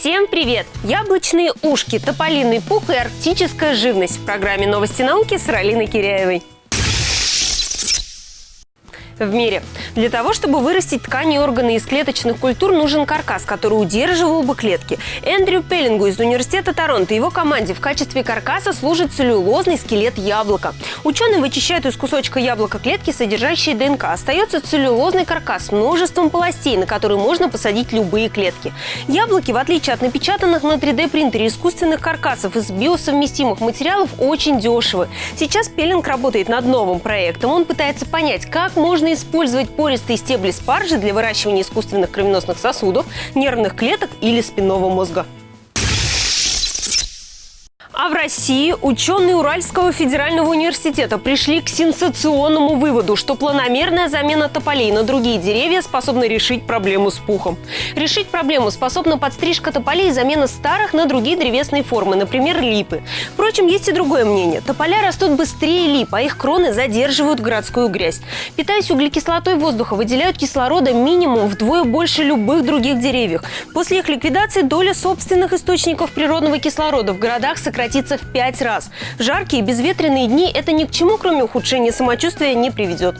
Всем привет! Яблочные ушки, тополиный пух и арктическая живность в программе «Новости науки» с Ралиной Киряевой в мире. Для того, чтобы вырастить ткани и органы из клеточных культур, нужен каркас, который удерживал бы клетки. Эндрю Пеллингу из Университета Торонто и его команде в качестве каркаса служит целлюлозный скелет яблока. Ученые вычищают из кусочка яблока клетки, содержащие ДНК. Остается целлюлозный каркас с множеством полостей, на которые можно посадить любые клетки. Яблоки, в отличие от напечатанных на 3D-принтере искусственных каркасов из биосовместимых материалов, очень дешевы. Сейчас Пеллинг работает над новым проектом. Он пытается понять, как можно использовать пористые стебли спаржи для выращивания искусственных кровеносных сосудов, нервных клеток или спинного мозга. А в России ученые Уральского федерального университета пришли к сенсационному выводу, что планомерная замена тополей на другие деревья способна решить проблему с пухом. Решить проблему способна подстрижка тополей и замена старых на другие древесные формы, например, липы. Впрочем, есть и другое мнение. Тополя растут быстрее лип, а их кроны задерживают городскую грязь. Питаясь углекислотой воздуха, выделяют кислорода минимум вдвое больше любых других деревьев. После их ликвидации доля собственных источников природного кислорода в городах сократится сократится в пять раз. В жаркие безветренные дни это ни к чему, кроме ухудшения самочувствия, не приведет.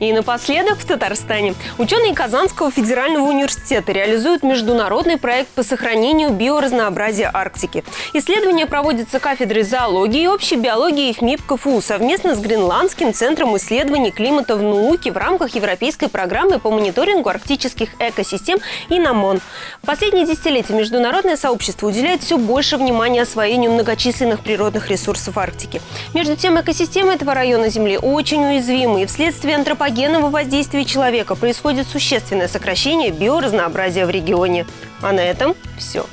И напоследок в Татарстане. Ученые Казанского федерального университета реализуют международный проект по сохранению биоразнообразия Арктики. Исследование проводится кафедрой зоологии и общей биологии ФМИП КФУ совместно с Гренландским центром исследований климата в науке в рамках Европейской программы по мониторингу арктических экосистем и НАМОН. В последние десятилетия международное сообщество уделяет все больше внимания освоению многочисленных природных ресурсов Арктики. Между тем, экосистемы этого района Земли очень уязвимы и вследствие антропологии антропогенного воздействия человека происходит существенное сокращение биоразнообразия в регионе. А на этом все.